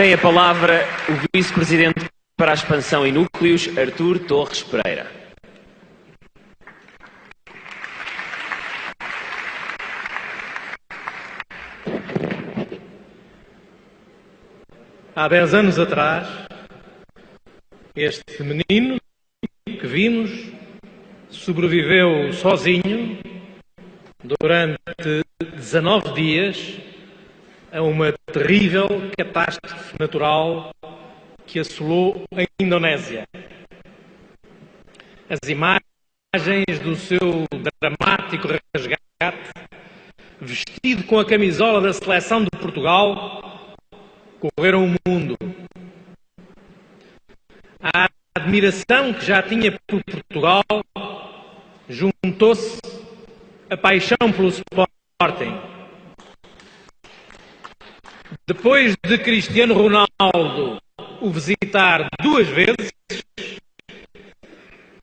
Tem a palavra o Vice-Presidente para a Expansão e Núcleos, Artur Torres Pereira. Há dez anos atrás, este menino que vimos sobreviveu sozinho durante 19 dias a uma terrível catástrofe natural que assolou a Indonésia. As imagens do seu dramático resgate, vestido com a camisola da seleção de Portugal, correram o mundo. A admiração que já tinha por Portugal juntou-se a paixão pelo Sporting. Depois de Cristiano Ronaldo o visitar duas vezes,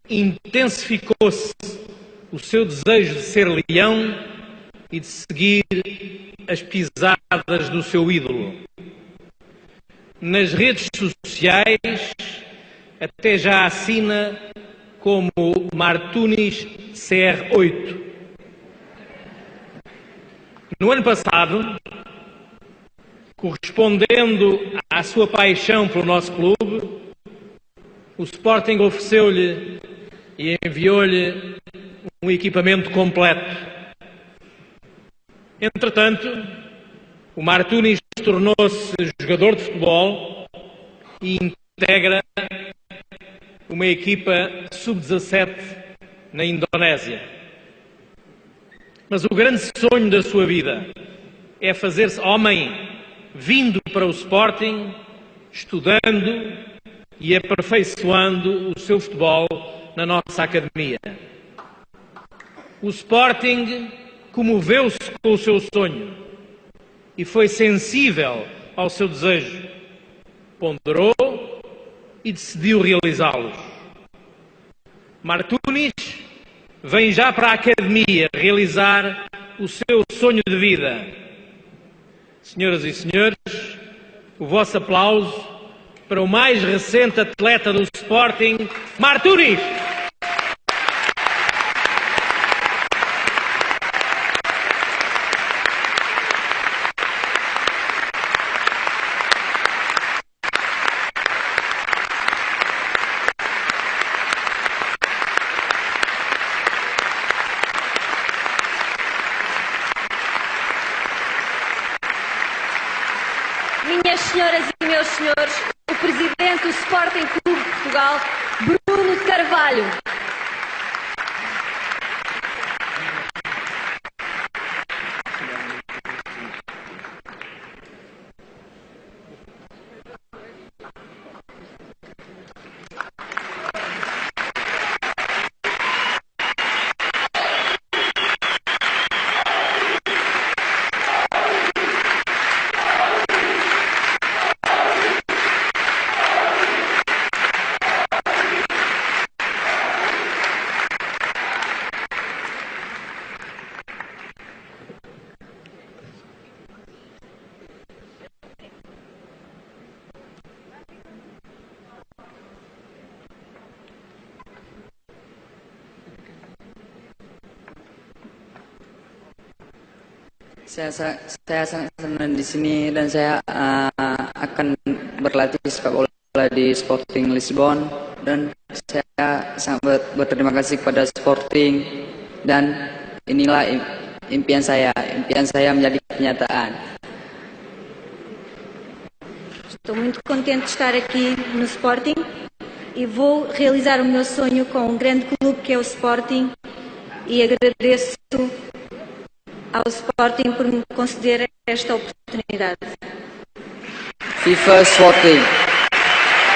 intensificou-se o seu desejo de ser leão e de seguir as pisadas do seu ídolo. Nas redes sociais, até já assina como Martunis CR8. No ano passado, correspondendo à sua paixão pelo nosso clube, o Sporting ofereceu-lhe e enviou-lhe um equipamento completo. Entretanto, o Martunis tornou-se jogador de futebol e integra uma equipa sub-17 na Indonésia. Mas o grande sonho da sua vida é fazer-se homem vindo para o Sporting, estudando e aperfeiçoando o seu futebol na nossa academia. O Sporting comoveu-se com o seu sonho e foi sensível ao seu desejo, ponderou e decidiu realizá-los. Martunis vem já para a academia realizar o seu sonho de vida Senhoras e senhores, o vosso aplauso para o mais recente atleta do Sporting, Marturis. Senhoras e meus senhores, Saya, saya sangat senang di sini dan saya uh, akan berlatih sepak bola di Sporting Lisbon dan saya sangat berterima kasih kepada Sporting dan inilah impian saya, impian saya menjadi kenyataan. Estou muito contente de estar aqui no Sporting e vou realizar o meu sonho com um grande clube que é o Sporting e agradeço ao Sporting por me conceder esta oportunidade. FIFA Sporting.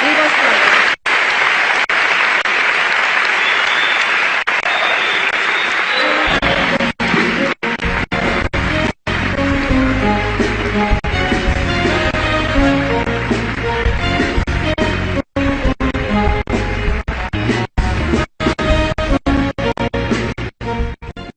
Viva o Sporting!